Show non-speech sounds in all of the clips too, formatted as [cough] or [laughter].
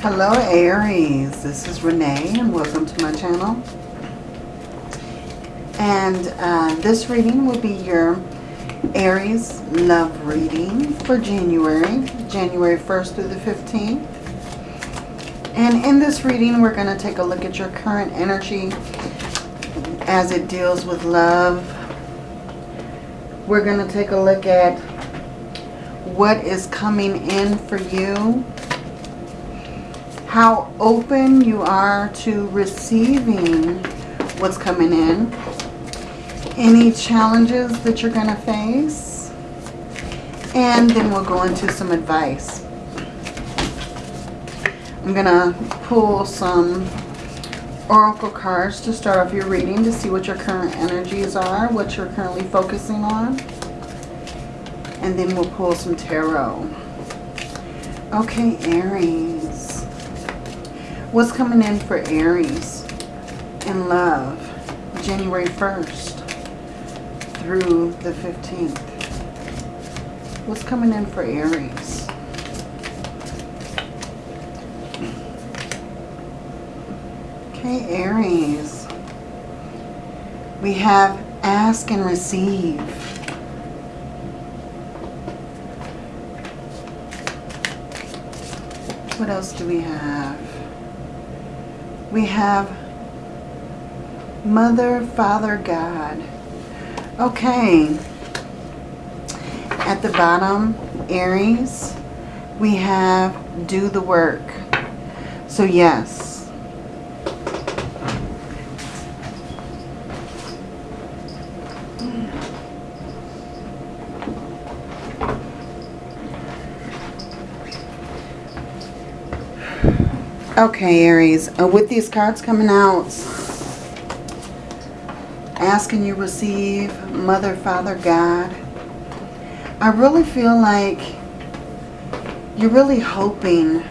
Hello Aries, this is Renee and welcome to my channel. And uh, this reading will be your Aries love reading for January, January 1st through the 15th. And in this reading, we're going to take a look at your current energy as it deals with love. We're going to take a look at what is coming in for you how open you are to receiving what's coming in, any challenges that you're going to face, and then we'll go into some advice. I'm going to pull some oracle cards to start off your reading to see what your current energies are, what you're currently focusing on. And then we'll pull some tarot. Okay, Aries. What's coming in for Aries in love January 1st through the 15th? What's coming in for Aries? Okay, Aries. We have ask and receive. What else do we have? We have Mother, Father, God. Okay. At the bottom, Aries, we have do the work. So yes, Okay, Aries, uh, with these cards coming out, asking you receive Mother, Father, God, I really feel like you're really hoping,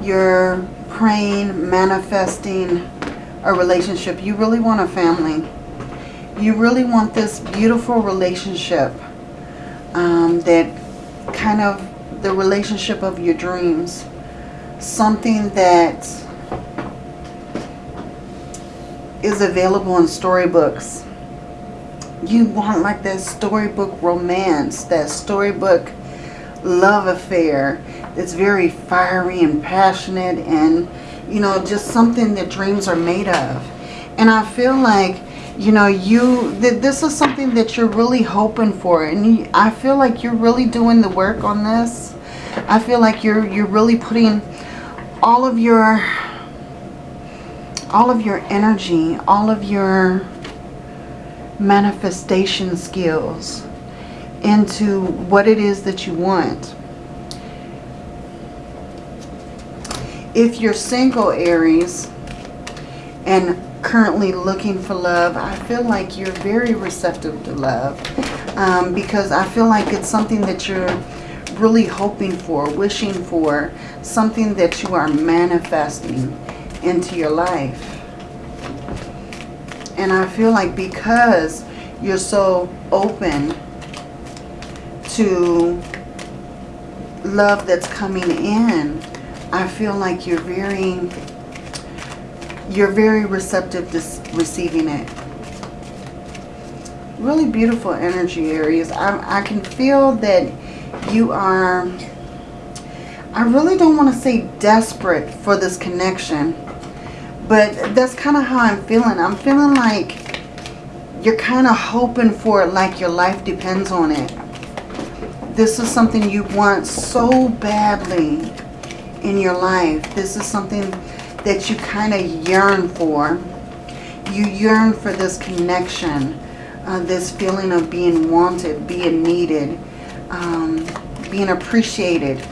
you're praying, manifesting a relationship. You really want a family. You really want this beautiful relationship um, that kind of the relationship of your dreams something that is available in storybooks. You want like that storybook romance, that storybook love affair that's very fiery and passionate and, you know, just something that dreams are made of. And I feel like, you know, you, that this is something that you're really hoping for. And you, I feel like you're really doing the work on this. I feel like you're, you're really putting all of your all of your energy, all of your manifestation skills into what it is that you want. If you're single, Aries, and currently looking for love, I feel like you're very receptive to love um, because I feel like it's something that you're really hoping for, wishing for, something that you are manifesting into your life. And I feel like because you're so open to love that's coming in, I feel like you're very, you're very receptive to receiving it. Really beautiful energy, Aries. I, I can feel that you are, I really don't want to say desperate for this connection, but that's kind of how I'm feeling. I'm feeling like you're kind of hoping for it like your life depends on it. This is something you want so badly in your life. This is something that you kind of yearn for. You yearn for this connection, uh, this feeling of being wanted, being needed, um, being appreciated,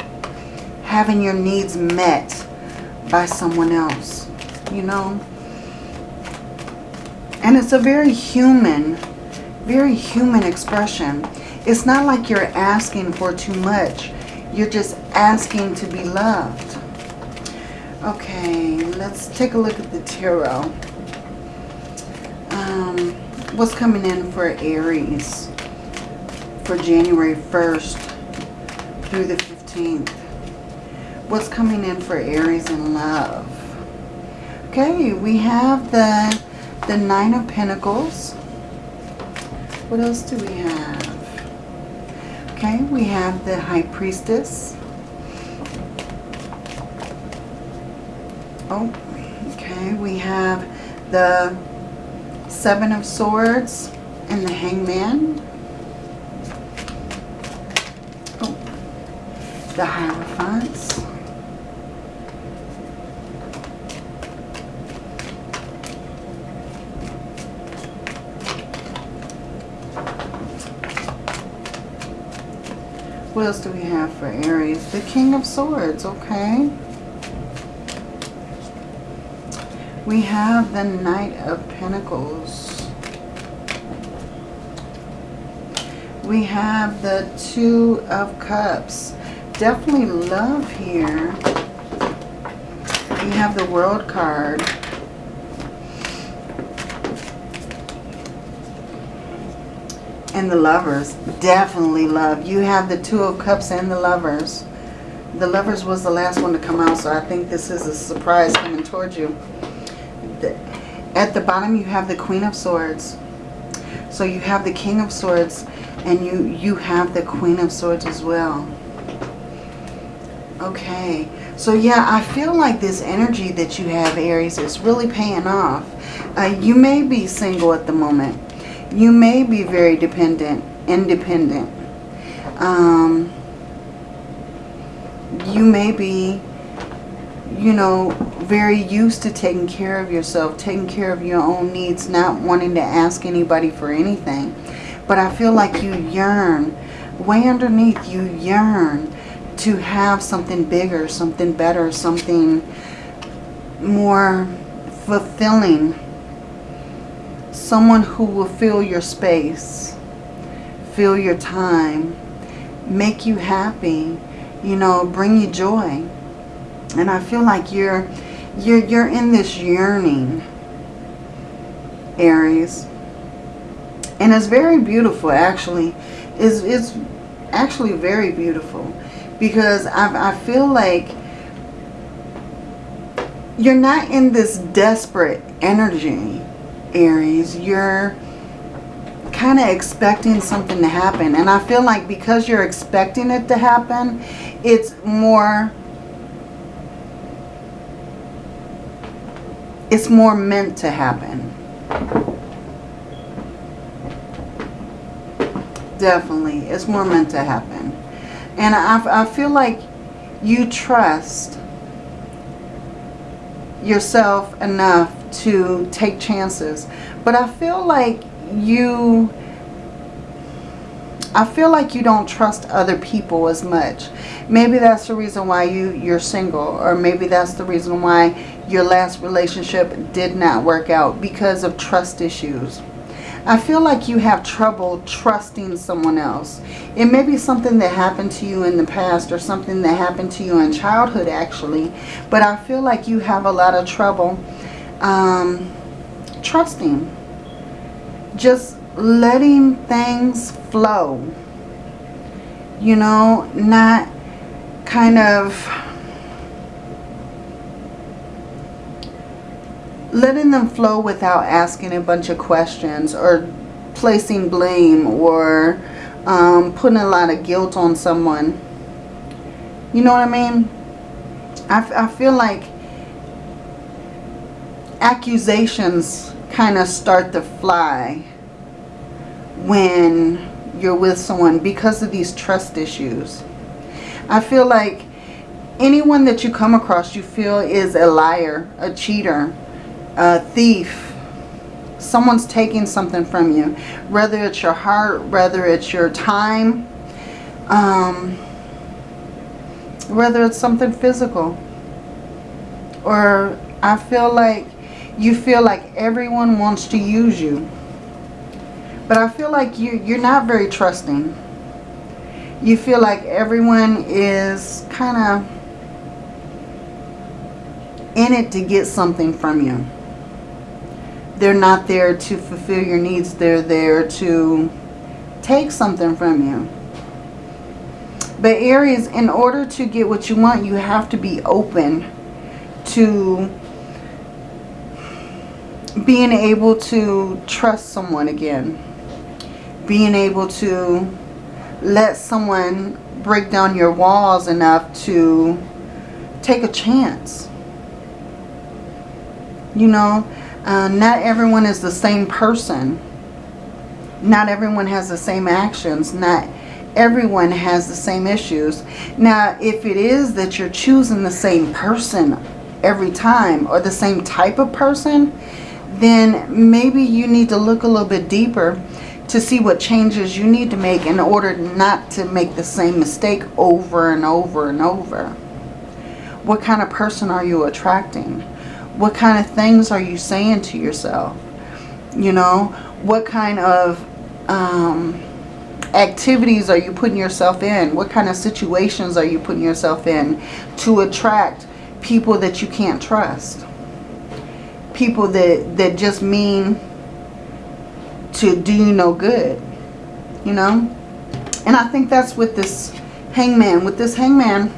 having your needs met by someone else, you know. And it's a very human, very human expression. It's not like you're asking for too much. You're just asking to be loved. Okay, let's take a look at the tarot. Um, what's coming in for Aries? for January 1st through the 15th. What's coming in for Aries in love. Okay, we have the, the Nine of Pentacles. What else do we have? Okay, we have the High Priestess. Oh, okay, we have the Seven of Swords and the Hangman. Oh, the Hierophants. What else do we have for Aries? The King of Swords, okay. We have the Knight of Pentacles. We have the Two of Cups. Definitely love here. We have the World card. And the Lovers. Definitely love. You have the Two of Cups and the Lovers. The Lovers was the last one to come out, so I think this is a surprise coming towards you at the bottom you have the Queen of Swords. So you have the King of Swords and you, you have the Queen of Swords as well. Okay. So yeah, I feel like this energy that you have, Aries, is really paying off. Uh, you may be single at the moment. You may be very dependent, independent. Um, you may be, you know, very used to taking care of yourself, taking care of your own needs, not wanting to ask anybody for anything. But I feel like you yearn, way underneath you yearn to have something bigger, something better, something more fulfilling. Someone who will fill your space, fill your time, make you happy, you know, bring you joy. And I feel like you're you're, you're in this yearning, Aries. And it's very beautiful, actually. It's, it's actually very beautiful. Because I, I feel like you're not in this desperate energy, Aries. You're kind of expecting something to happen. And I feel like because you're expecting it to happen, it's more it's more meant to happen. Definitely. It's more meant to happen. And I, I feel like you trust yourself enough to take chances. But I feel like you... I feel like you don't trust other people as much. Maybe that's the reason why you, you're single. Or maybe that's the reason why your last relationship did not work out because of trust issues. I feel like you have trouble trusting someone else. It may be something that happened to you in the past or something that happened to you in childhood actually. But I feel like you have a lot of trouble um, trusting. Just letting things flow. You know, not kind of letting them flow without asking a bunch of questions or placing blame or um, putting a lot of guilt on someone. You know what I mean? I, I feel like accusations kind of start to fly when you're with someone because of these trust issues. I feel like anyone that you come across you feel is a liar, a cheater, a thief, someone's taking something from you. Whether it's your heart, whether it's your time, um, whether it's something physical. Or I feel like you feel like everyone wants to use you. But I feel like you, you're not very trusting. You feel like everyone is kind of in it to get something from you they're not there to fulfill your needs. They're there to take something from you. But Aries, in order to get what you want, you have to be open to being able to trust someone again. Being able to let someone break down your walls enough to take a chance. You know, uh, not everyone is the same person. Not everyone has the same actions. Not everyone has the same issues. Now, if it is that you're choosing the same person every time or the same type of person, then maybe you need to look a little bit deeper to see what changes you need to make in order not to make the same mistake over and over and over. What kind of person are you attracting? What kind of things are you saying to yourself? You know, what kind of um, activities are you putting yourself in? What kind of situations are you putting yourself in to attract people that you can't trust? People that, that just mean to do you no good, you know? And I think that's with this hangman. With this hangman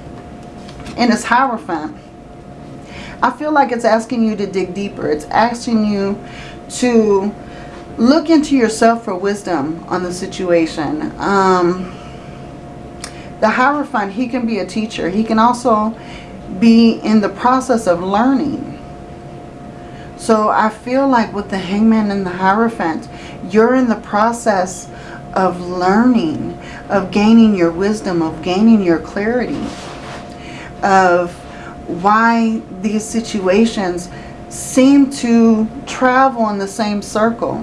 and this Hierophant, I feel like it's asking you to dig deeper. It's asking you to look into yourself for wisdom on the situation. Um, the Hierophant, he can be a teacher. He can also be in the process of learning. So I feel like with the Hangman and the Hierophant, you're in the process of learning, of gaining your wisdom, of gaining your clarity, of why these situations seem to travel in the same circle.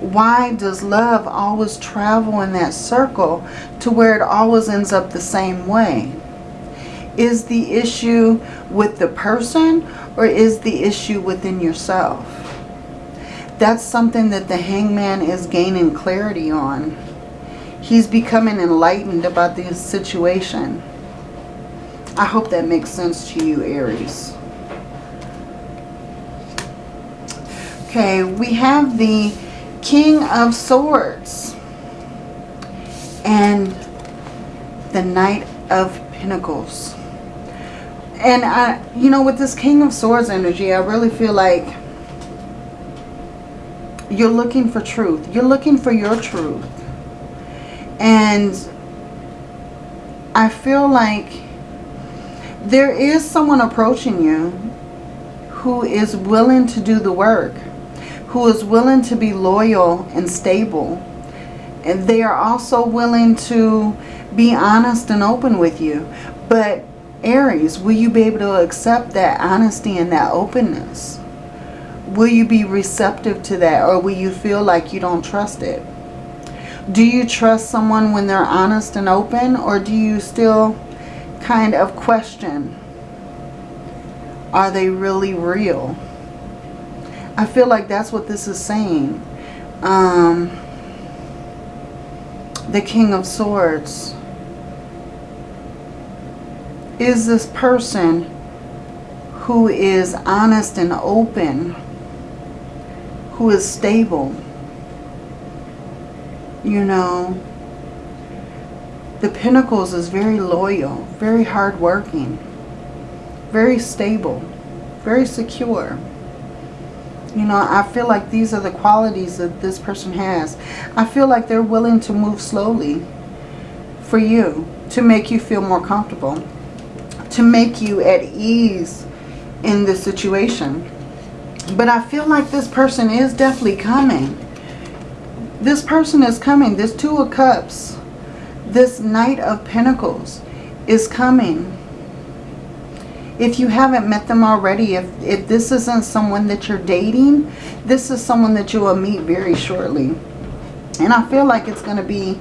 Why does love always travel in that circle to where it always ends up the same way? Is the issue with the person or is the issue within yourself? That's something that the hangman is gaining clarity on. He's becoming enlightened about this situation. I hope that makes sense to you, Aries. Okay, we have the King of Swords and the Knight of Pentacles. And, I, you know, with this King of Swords energy, I really feel like you're looking for truth. You're looking for your truth. And I feel like there is someone approaching you who is willing to do the work, who is willing to be loyal and stable. And they are also willing to be honest and open with you. But Aries, will you be able to accept that honesty and that openness? Will you be receptive to that or will you feel like you don't trust it? Do you trust someone when they're honest and open or do you still kind of question, are they really real? I feel like that's what this is saying. Um, the King of Swords is this person who is honest and open, who is stable. You know, the Pentacles is very loyal, very hardworking, very stable, very secure. You know, I feel like these are the qualities that this person has. I feel like they're willing to move slowly for you to make you feel more comfortable to make you at ease in this situation. But I feel like this person is definitely coming. This person is coming. This Two of Cups, this Knight of Pentacles is coming. If you haven't met them already, if, if this isn't someone that you're dating, this is someone that you will meet very shortly. And I feel like it's going to be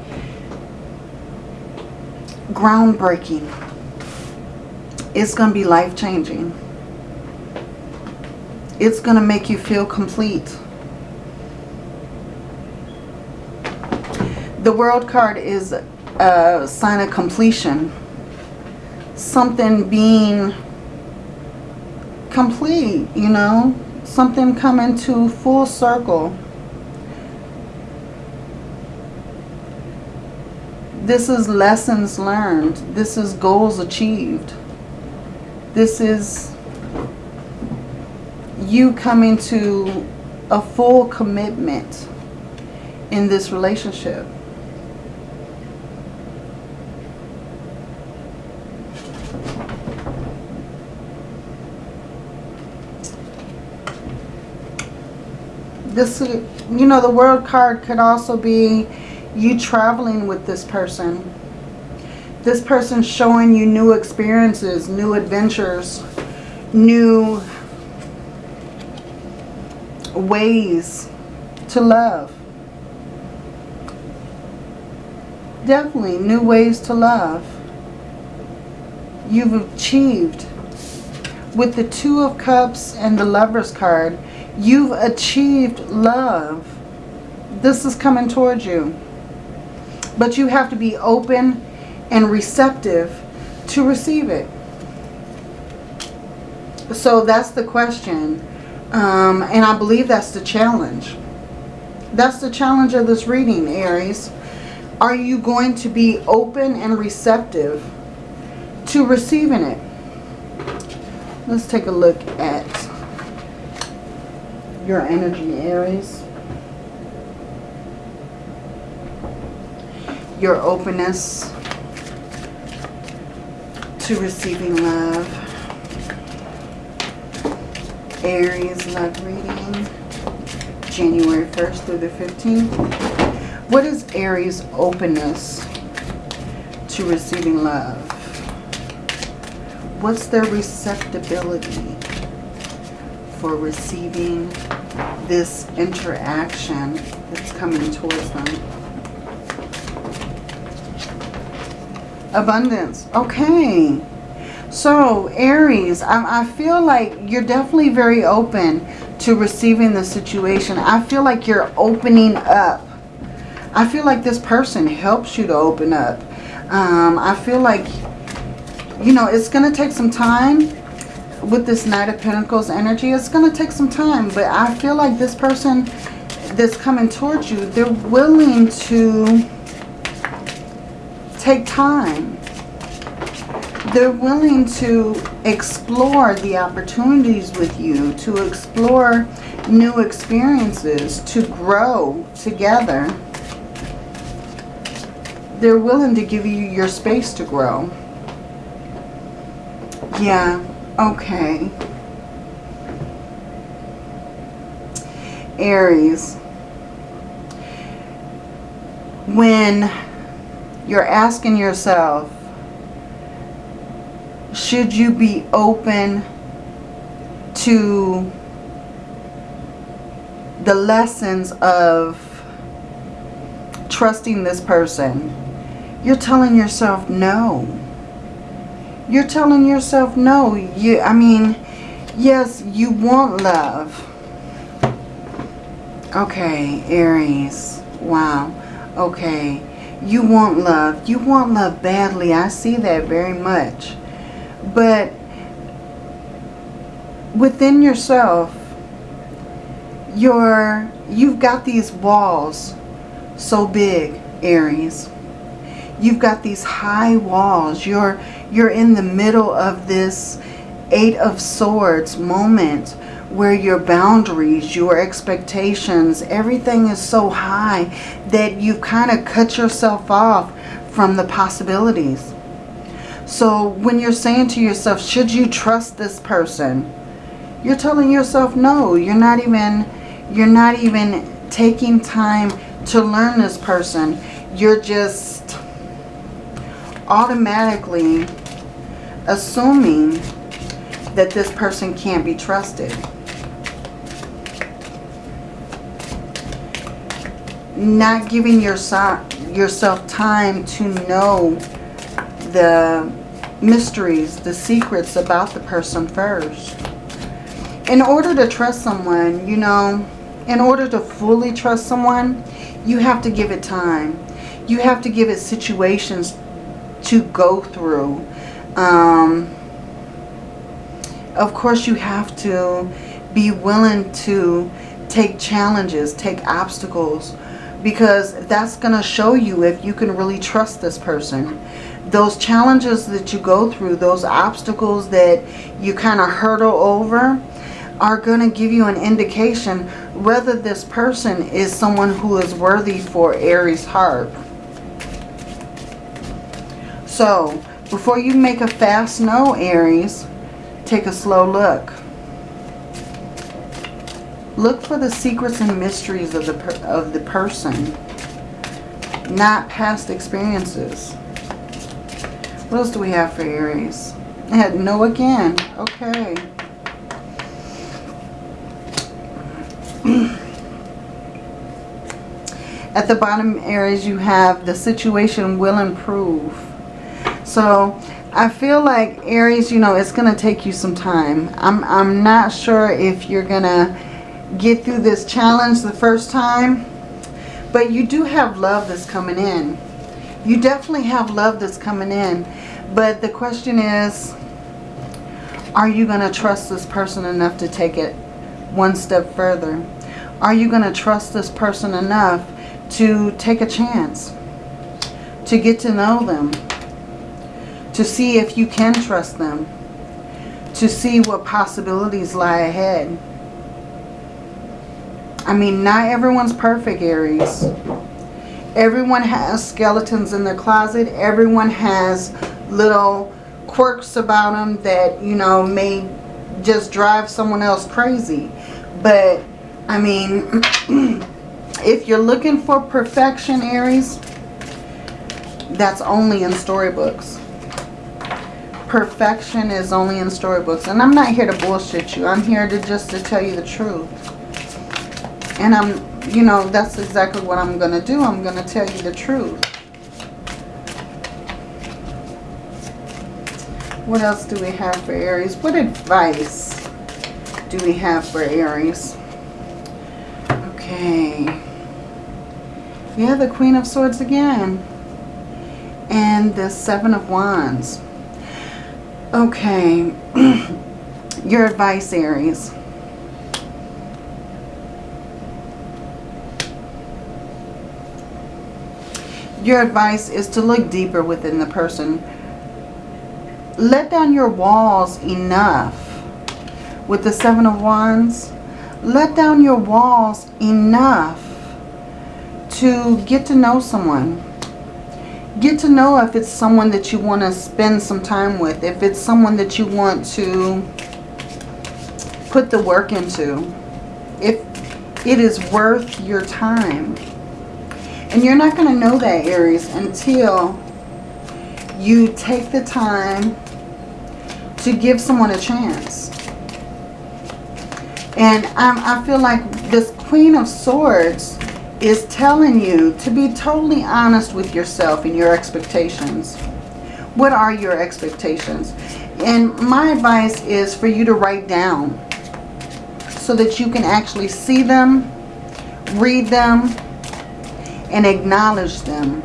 groundbreaking it's going to be life-changing. It's going to make you feel complete. The world card is a sign of completion. Something being complete, you know. Something coming to full circle. This is lessons learned. This is goals achieved. This is you coming to a full commitment in this relationship. This, you know, the world card could also be you traveling with this person. This person showing you new experiences, new adventures, new ways to love. Definitely new ways to love. You've achieved. With the Two of Cups and the Lover's card, you've achieved love. This is coming towards you. But you have to be open and receptive to receive it. So that's the question. Um, and I believe that's the challenge. That's the challenge of this reading, Aries. Are you going to be open and receptive to receiving it? Let's take a look at your energy, Aries. Your openness to receiving love. Aries love reading. January 1st through the 15th. What is Aries' openness to receiving love? What's their receptibility for receiving this interaction that's coming towards them? Abundance. Okay. So, Aries, I, I feel like you're definitely very open to receiving the situation. I feel like you're opening up. I feel like this person helps you to open up. Um, I feel like, you know, it's going to take some time with this Knight of Pentacles energy. It's going to take some time, but I feel like this person that's coming towards you, they're willing to take time they're willing to explore the opportunities with you, to explore new experiences, to grow together. They're willing to give you your space to grow. Yeah, okay. Aries. When you're asking yourself, should you be open to the lessons of trusting this person? You're telling yourself no. You're telling yourself no. You, I mean, yes, you want love. Okay, Aries. Wow. Okay. You want love. You want love badly. I see that very much. But within yourself, you're, you've got these walls so big, Aries. You've got these high walls. You're, you're in the middle of this Eight of Swords moment where your boundaries, your expectations, everything is so high that you've kind of cut yourself off from the possibilities. So when you're saying to yourself, should you trust this person? You're telling yourself, no, you're not even, you're not even taking time to learn this person. You're just automatically assuming that this person can't be trusted. Not giving yourself, yourself time to know the mysteries, the secrets about the person first. In order to trust someone, you know, in order to fully trust someone, you have to give it time. You have to give it situations to go through. Um, of course, you have to be willing to take challenges, take obstacles, because that's going to show you if you can really trust this person. Those challenges that you go through, those obstacles that you kind of hurdle over, are going to give you an indication whether this person is someone who is worthy for Aries heart. So, before you make a fast no, Aries, take a slow look. Look for the secrets and mysteries of the, of the person, not past experiences. What else do we have for Aries? I had no again. Okay. At the bottom Aries, you have the situation will improve. So I feel like Aries, you know, it's going to take you some time. I'm, I'm not sure if you're going to get through this challenge the first time. But you do have love that's coming in. You definitely have love that's coming in. But the question is, are you going to trust this person enough to take it one step further? Are you going to trust this person enough to take a chance? To get to know them? To see if you can trust them? To see what possibilities lie ahead? I mean, not everyone's perfect, Aries. Everyone has skeletons in their closet. Everyone has little quirks about them that, you know, may just drive someone else crazy. But, I mean, [clears throat] if you're looking for perfection, Aries, that's only in storybooks. Perfection is only in storybooks. And I'm not here to bullshit you. I'm here to just to tell you the truth. And I'm, you know, that's exactly what I'm going to do. I'm going to tell you the truth. What else do we have for Aries? What advice do we have for Aries? Okay. Yeah, the Queen of Swords again. And the Seven of Wands. Okay. [clears throat] Your advice, Aries. your advice is to look deeper within the person. Let down your walls enough. With the Seven of Wands, let down your walls enough to get to know someone. Get to know if it's someone that you want to spend some time with. If it's someone that you want to put the work into. If it is worth your time. And you're not going to know that, Aries, until you take the time to give someone a chance. And I feel like this Queen of Swords is telling you to be totally honest with yourself and your expectations. What are your expectations? And my advice is for you to write down so that you can actually see them, read them, and acknowledge them.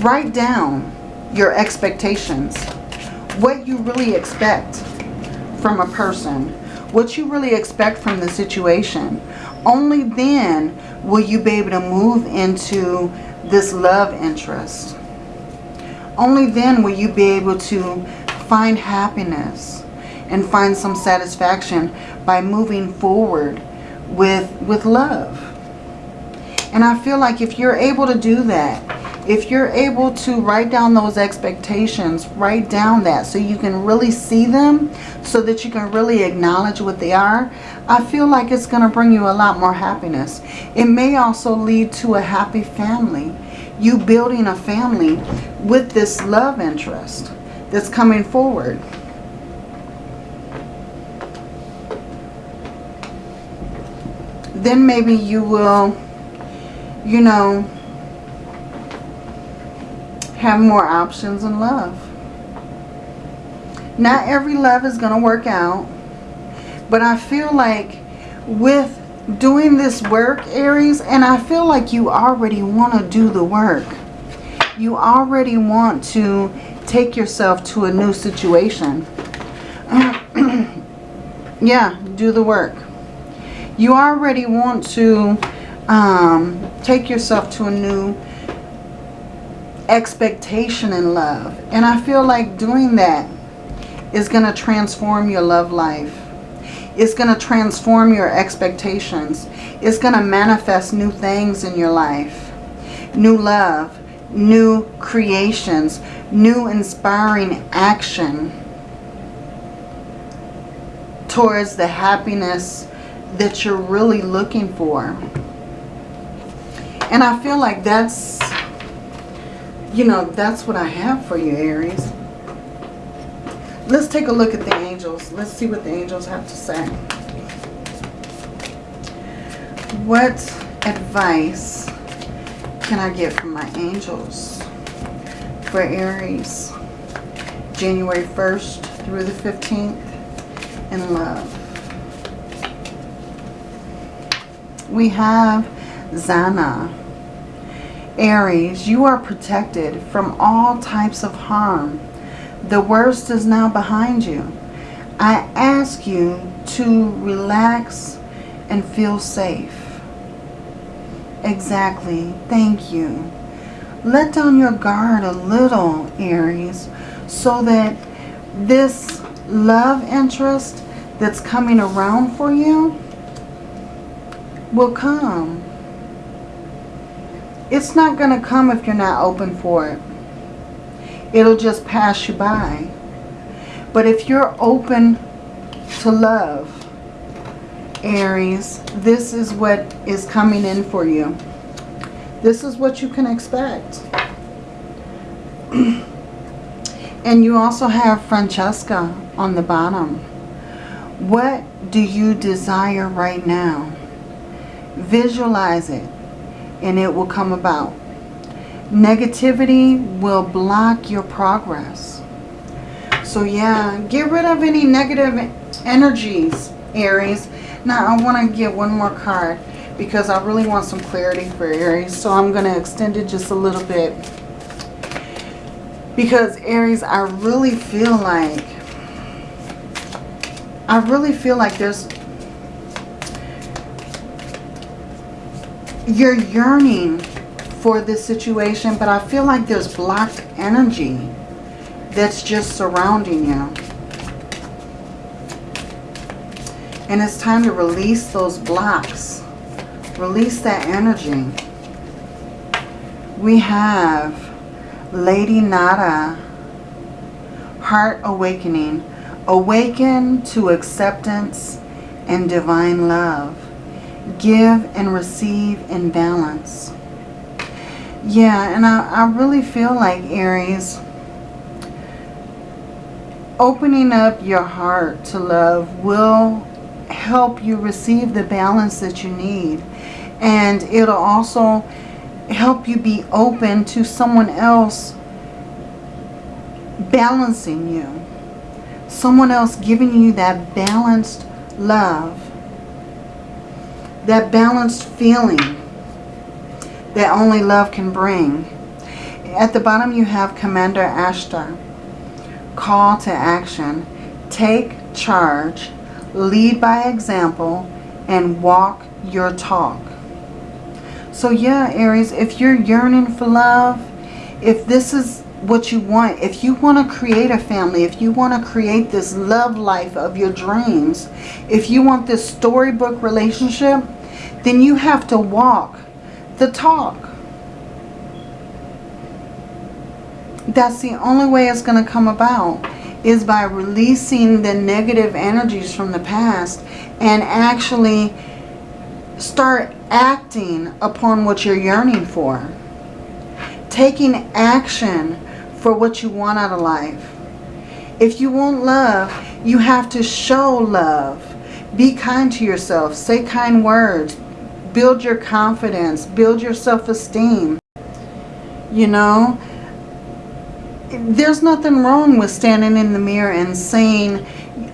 Write down your expectations. What you really expect from a person. What you really expect from the situation. Only then will you be able to move into this love interest. Only then will you be able to find happiness and find some satisfaction by moving forward with, with love. And I feel like if you're able to do that, if you're able to write down those expectations, write down that so you can really see them, so that you can really acknowledge what they are, I feel like it's going to bring you a lot more happiness. It may also lead to a happy family. You building a family with this love interest that's coming forward. Then maybe you will you know, have more options in love. Not every love is going to work out. But I feel like with doing this work, Aries, and I feel like you already want to do the work. You already want to take yourself to a new situation. [clears throat] yeah, do the work. You already want to um, take yourself to a new expectation in love. And I feel like doing that is going to transform your love life. It's going to transform your expectations. It's going to manifest new things in your life. New love, new creations, new inspiring action towards the happiness that you're really looking for. And I feel like that's, you know, that's what I have for you, Aries. Let's take a look at the angels. Let's see what the angels have to say. What advice can I get from my angels for Aries? January 1st through the 15th in love. We have Zana. Aries, you are protected from all types of harm the worst is now behind you. I ask you to relax and feel safe. Exactly. Thank you. Let down your guard a little, Aries, so that this love interest that's coming around for you will come. It's not going to come if you're not open for it it'll just pass you by. But if you're open to love, Aries, this is what is coming in for you. This is what you can expect. [clears throat] and you also have Francesca on the bottom. What do you desire right now? Visualize it and it will come about. Negativity will block your progress. So yeah, get rid of any negative energies, Aries. Now I want to get one more card because I really want some clarity for Aries. So I'm going to extend it just a little bit. Because Aries, I really feel like, I really feel like there's, you're yearning for this situation, but I feel like there's blocked energy that's just surrounding you. And it's time to release those blocks. Release that energy. We have Lady Nada, Heart Awakening. Awaken to acceptance and divine love. Give and receive in balance. Yeah, and I, I really feel like, Aries, opening up your heart to love will help you receive the balance that you need. And it'll also help you be open to someone else balancing you. Someone else giving you that balanced love. That balanced feeling that only love can bring. At the bottom you have Commander Ashtar. Call to action. Take charge. Lead by example. And walk your talk. So yeah, Aries, if you're yearning for love, if this is what you want, if you want to create a family, if you want to create this love life of your dreams, if you want this storybook relationship, then you have to walk the talk. That's the only way it's going to come about is by releasing the negative energies from the past and actually start acting upon what you're yearning for. Taking action for what you want out of life. If you want love, you have to show love. Be kind to yourself. Say kind words build your confidence, build your self-esteem. You know, there's nothing wrong with standing in the mirror and saying,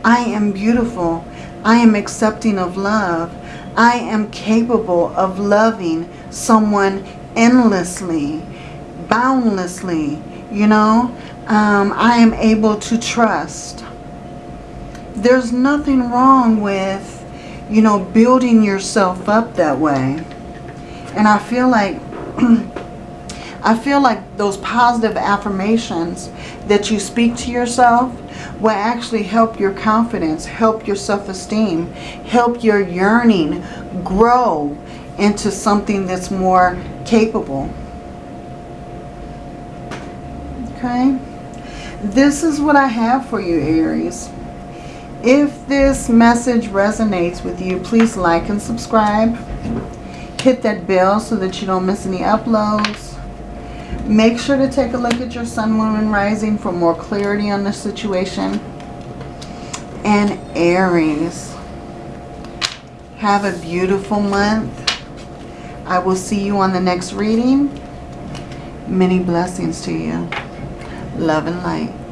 I am beautiful. I am accepting of love. I am capable of loving someone endlessly, boundlessly, you know. Um, I am able to trust. There's nothing wrong with you know, building yourself up that way. And I feel like [clears throat] I feel like those positive affirmations that you speak to yourself will actually help your confidence, help your self-esteem, help your yearning grow into something that's more capable. Okay? This is what I have for you, Aries. If this message resonates with you, please like and subscribe. Hit that bell so that you don't miss any uploads. Make sure to take a look at your sun, moon, and rising for more clarity on the situation. And Aries, have a beautiful month. I will see you on the next reading. Many blessings to you. Love and light.